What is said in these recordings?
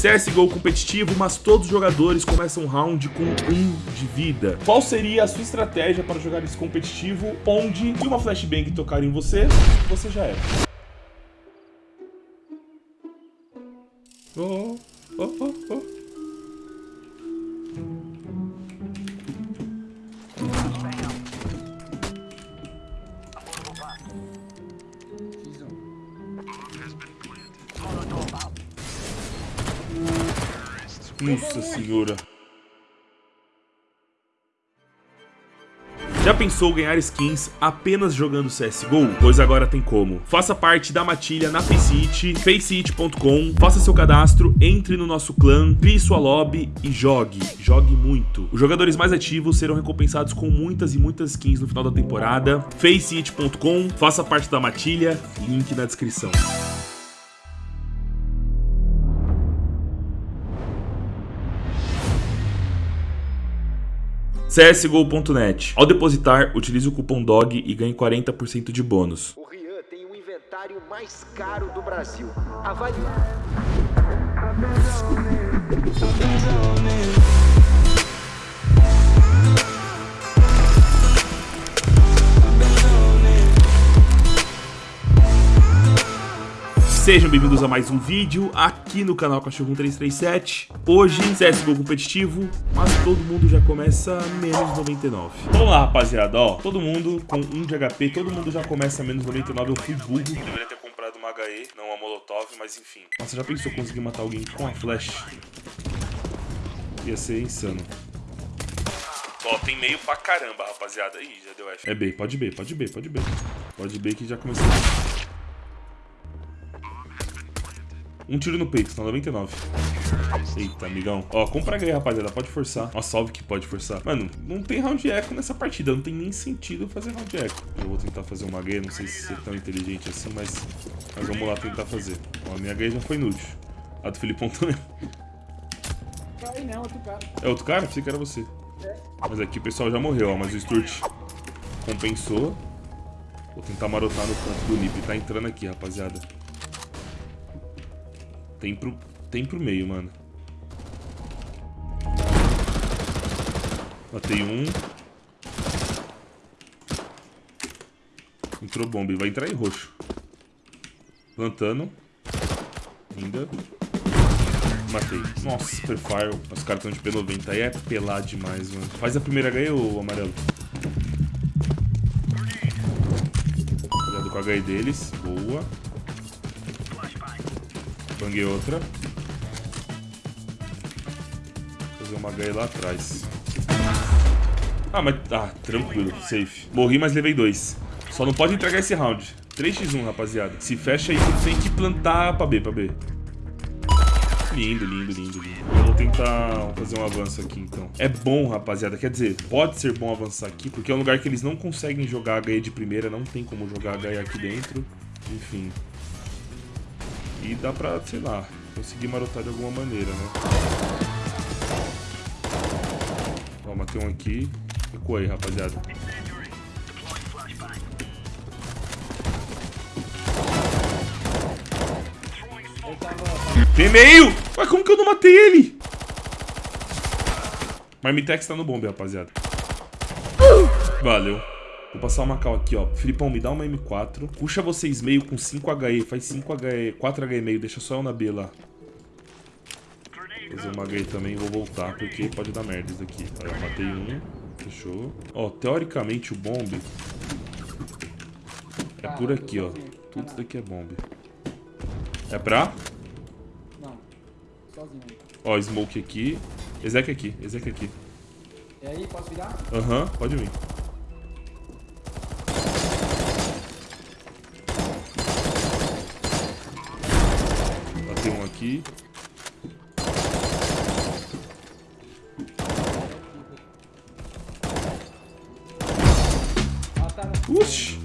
CSGO competitivo, mas todos os jogadores começam um round com um de vida. Qual seria a sua estratégia para jogar esse competitivo, onde se uma flashbang tocar em você, você já era? Oh, oh, oh, oh. Nossa senhora. Já pensou ganhar skins apenas jogando CSGO? Pois agora tem como. Faça parte da matilha na Faceit, faceit.com, faça seu cadastro, entre no nosso clã, crie sua lobby e jogue. Jogue muito. Os jogadores mais ativos serão recompensados com muitas e muitas skins no final da temporada. faceit.com, faça parte da matilha, link na descrição. CSGO.net. Ao depositar, utilize o cupom DOG e ganhe 40% de bônus. O Rian tem o inventário mais caro do Brasil. Avalie... Sejam bem-vindos a mais um vídeo aqui no canal Cachorro 1337. Hoje, CSGO competitivo, mas todo mundo já começa menos 99. Vamos lá, rapaziada, ó. Todo mundo com 1 de HP, todo mundo já começa menos 99. Eu fui burro. Eu deveria ter comprado uma HE, não uma Molotov, mas enfim. Nossa, já pensou conseguir matar alguém com a flash? Ia ser insano. Ó, tem meio pra caramba, rapaziada. Ih, já deu F. É B, pode B, pode B, pode B. Pode B que já começou. Um tiro no peito, tá 99. Eita, amigão. Ó, compra aí, rapaziada. Pode forçar. Ó, salve que pode forçar. Mano, não tem round echo nessa partida. Não tem nem sentido fazer round echo. Eu vou tentar fazer uma H. Não sei se é tão inteligente assim, mas... Mas vamos lá tentar fazer. Ó, a minha H já foi inútil. A do Filipão também. Não, outro cara. É outro cara? Pensei que era você. É. Mas aqui o pessoal já morreu, ó. Mas o Sturt compensou. Vou tentar marotar no canto do Nip. Tá entrando aqui, rapaziada. Tem pro, tem pro meio, mano. Matei um. Entrou bomba. Vai entrar em roxo. Plantando. Ainda. Matei. Nossa, super fire. Os caras estão de P90. Aí é pelar demais, mano. Faz a primeira HE, ô amarelo. Cuidado com a HE deles. Boa. Banguei outra. Fazer uma HE lá atrás. Ah, mas... Ah, tranquilo, safe. Morri, mas levei dois. Só não pode entregar esse round. 3x1, rapaziada. Se fecha aí, tem que plantar pra B, pra B. Lindo, lindo, lindo, lindo. Eu vou tentar fazer um avanço aqui, então. É bom, rapaziada. Quer dizer, pode ser bom avançar aqui, porque é um lugar que eles não conseguem jogar HE de primeira. Não tem como jogar HE aqui dentro. Enfim. E dá pra, sei lá, conseguir marotar de alguma maneira, né? Ó, matei um aqui. Ficou aí, rapaziada. Tem meio! Ué, como que eu não matei ele? Marmitex tá no bombe, rapaziada. Valeu. Vou passar uma cal aqui, ó. Filipão, me dá uma M4. Puxa vocês meio com 5 HE. Faz 5 HE, 4 HE meio. Deixa só eu na B lá. Fazer uma HE também. Vou voltar, porque pode dar merda isso daqui. Aí eu matei um. Fechou. Ó, teoricamente o bomb é por aqui, ó. Tudo isso daqui é bomb. É pra? Não. Sozinho. Ó, smoke aqui. Ezek aqui. Ezek aqui. E aí, posso virar? Aham, uhum, pode vir. Aqui. Uxi!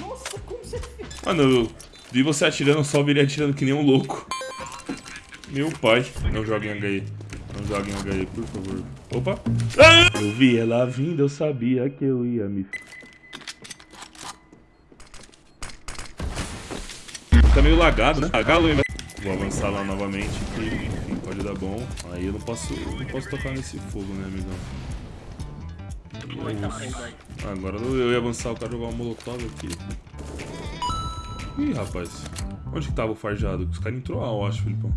Nossa, como você fez? Mano, eu vi você atirando, só vi ele atirando que nem um louco. Meu pai. Não joguem HE. Não joguem HE, por favor. Opa! Ah! Eu vi ela vindo, eu sabia que eu ia me... Tá meio lagado, né? Lagado ainda. Vou avançar lá novamente, que enfim, pode dar bom. Aí eu não posso, não posso tocar nesse fogo, né, amigão? Ah, agora eu ia avançar, o cara jogar um molotov aqui. Ih, rapaz. Onde que tava o farjado? Os caras entrou lá, eu acho, Filipão.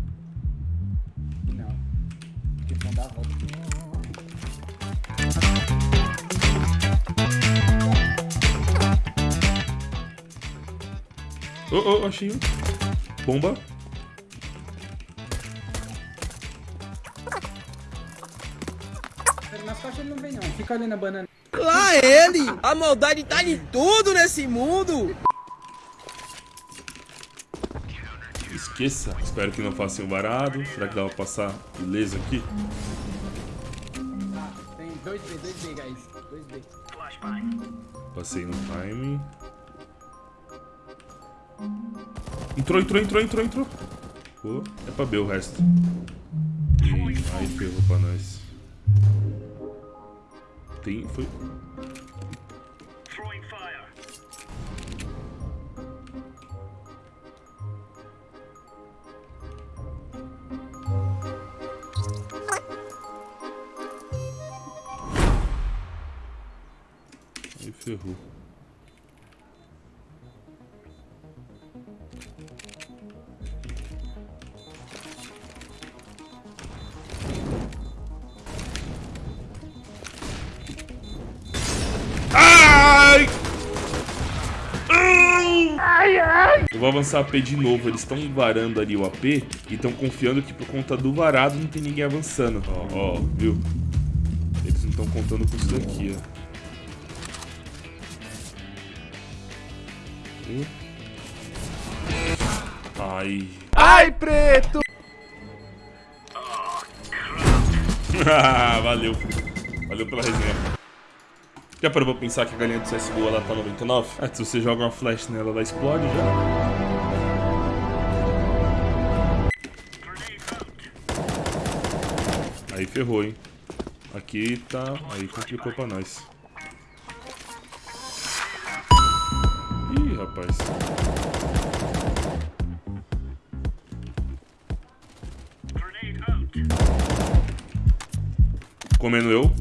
Não. Eles vão dar a volta. Oh, oh, achei um. Bomba. Nas caixas ele não vem não. Fica ali na banana. Lá ele! A maldade tá em tudo nesse mundo! Esqueça. Espero que não façam varado. Será que dá pra passar ileso aqui? Tem dois B, dois B, guys. Dois B. Passei no time. Entrou, entrou, entrou, entrou, entrou. Pô, é pra B o resto. E aí ferrou pra nós. Tem, foi... Aí ferrou. Vou avançar AP de novo. Eles estão varando ali o AP e estão confiando que por conta do varado não tem ninguém avançando. Ó, ó, viu? Eles não estão contando com isso daqui, ó. Ai. Ai, preto! Valeu. Valeu pela resenha. Já parou pra pensar que a galinha do CSGO ela tá 99? Ah, se você joga uma flash nela, ela explode já. Aí ferrou, hein? Aqui tá... Aí complicou pra nós. Ih, rapaz. Comendo eu.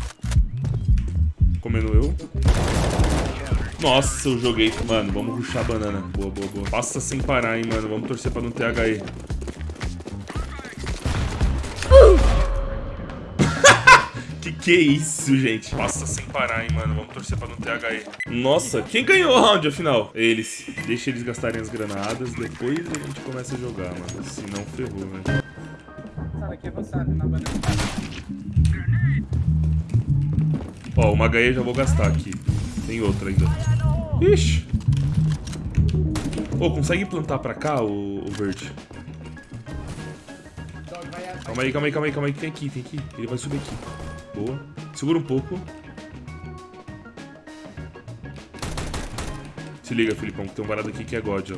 Nossa, eu joguei. Mano, vamos ruxar a banana. Boa, boa, boa. Passa sem parar, hein, mano. Vamos torcer pra não ter HE. que que é isso, gente? Passa sem parar, hein, mano. Vamos torcer pra não ter HE. Nossa, quem ganhou o round, afinal? Eles. Deixa eles gastarem as granadas. Depois a gente começa a jogar, mano. Senão ferrou, velho. Aqui avançado na banana. Ó, uma HE já vou gastar aqui. Tem outra ainda. Ixi. Ô, consegue plantar pra cá, o, o verde? Calma aí, calma aí, calma aí, calma aí. Tem aqui, tem aqui. Ele vai subir aqui. Boa. Segura um pouco. Se liga, Filipão, que tem um varado aqui que é God, ó.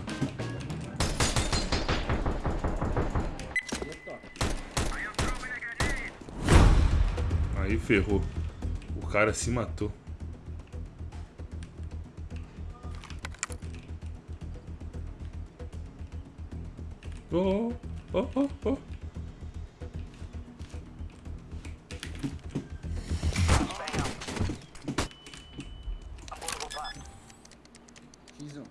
Aí ferrou. O cara se matou. Oh, oh, oh, oh. X1.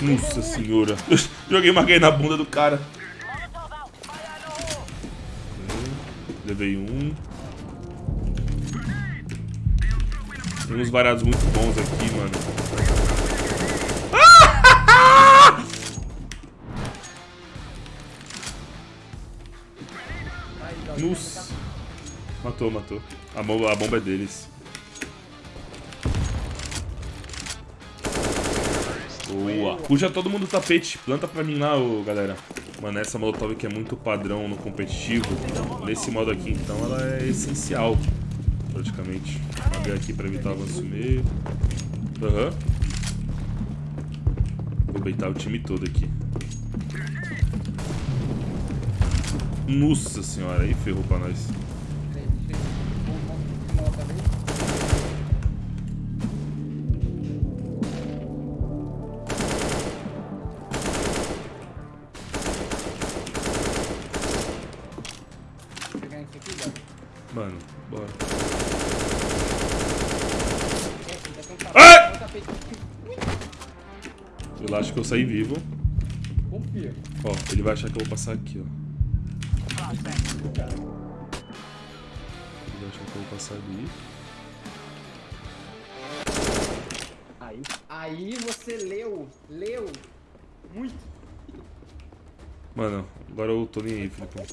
Nossa senhora. Joguei uma gay na bunda do cara. Levei um. Tem uns varados muito bons aqui, mano. Matou, matou. A bomba, a bomba é deles. Boa. Puxa todo mundo o tapete. Planta pra mim lá, ô, galera. Mano, essa molotov aqui é muito padrão no competitivo. Nesse modo aqui, então, ela é essencial. Praticamente. Abrir aqui pra evitar o avanço meio. Aham. Vou beitar o time todo aqui. Nossa senhora, aí ferrou pra nós. Mano, bora. Ai! Eu acho que eu saí vivo. Confia. Ó, ele vai achar que eu vou passar aqui, ó. Passar ali. Aí. Aí você leu. Leu. Muito. Mano, agora eu tô nem aí, Filipão.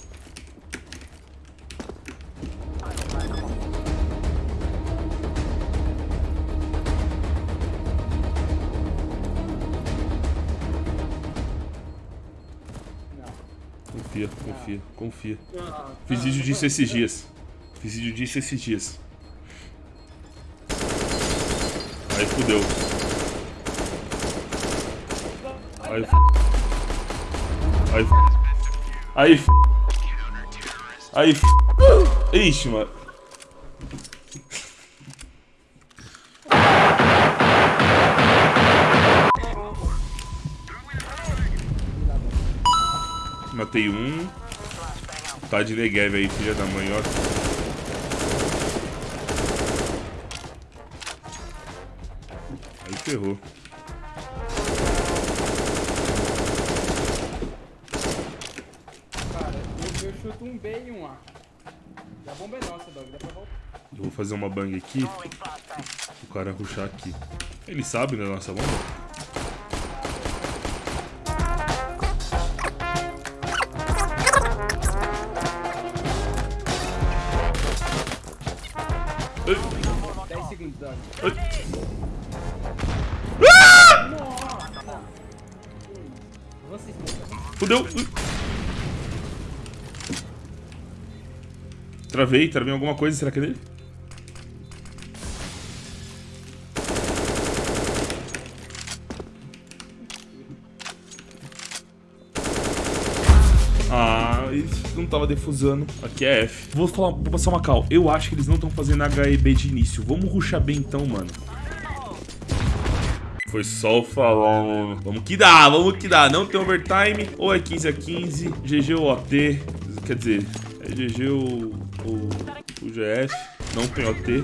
Não. Confia, confia, confia. Fiz vídeo disso esses dias. Fiz vídeo disso esses dias. Aí fudeu. Aí f... Aí f... Aí f... Aí f... Ixi, mano. Matei um. Tá de Negev aí, filha da mãe, ó. Ferrou. Cara, eu, eu chuto um B e um A. E a bomba é nossa, Dog. Dá pra voltar. Eu vou fazer uma bang aqui. O cara ruxar aqui. Ele sabe da nossa bomba? Ai, 10 segundos, Dog. ai. Fudeu. Travei, travei alguma coisa, será que é dele? Ah, isso não tava defusando. Aqui é F. Vou falar, vou passar uma cal. Eu acho que eles não estão fazendo HEB de início. Vamos ruxar bem então, mano. Foi só o falando. Vamos que dá, vamos que dá. Não tem overtime. Ou é 15 a 15. GG ou OT. Quer dizer, é GG ou, ou o GF. Não tem OT.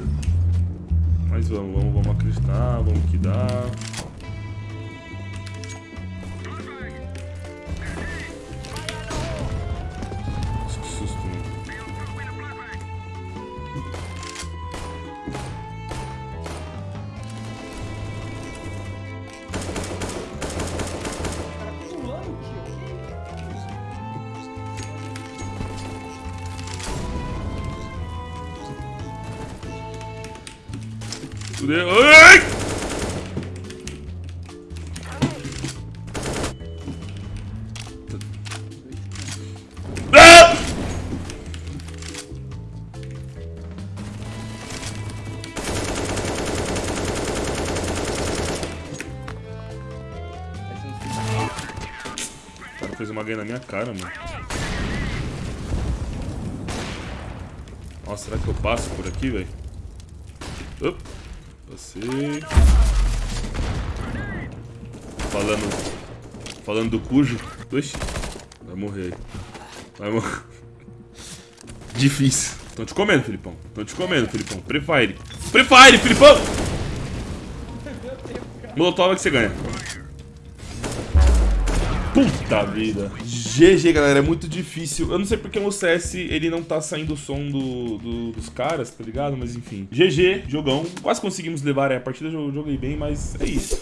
Mas vamos, vamos, vamos acreditar. Vamos que dá. Fudeu. Ai! Ah! Fez uma ganha na minha cara, mano. Nossa, será que eu passo por aqui, velho? Passei. Falando. Falando do cujo. Oxi. Vai morrer. Vai morrer. Difícil. Tão te comendo, Filipão. Tão te comendo, Filipão. Prefire. Prefire, Filipão! Molotov é que você ganha. Puta vida. GG, galera, é muito difícil. Eu não sei porque o CS ele não tá saindo o som do, do- dos caras, tá ligado? Mas enfim. GG, jogão. Quase conseguimos levar a partida, eu joguei bem, mas é isso.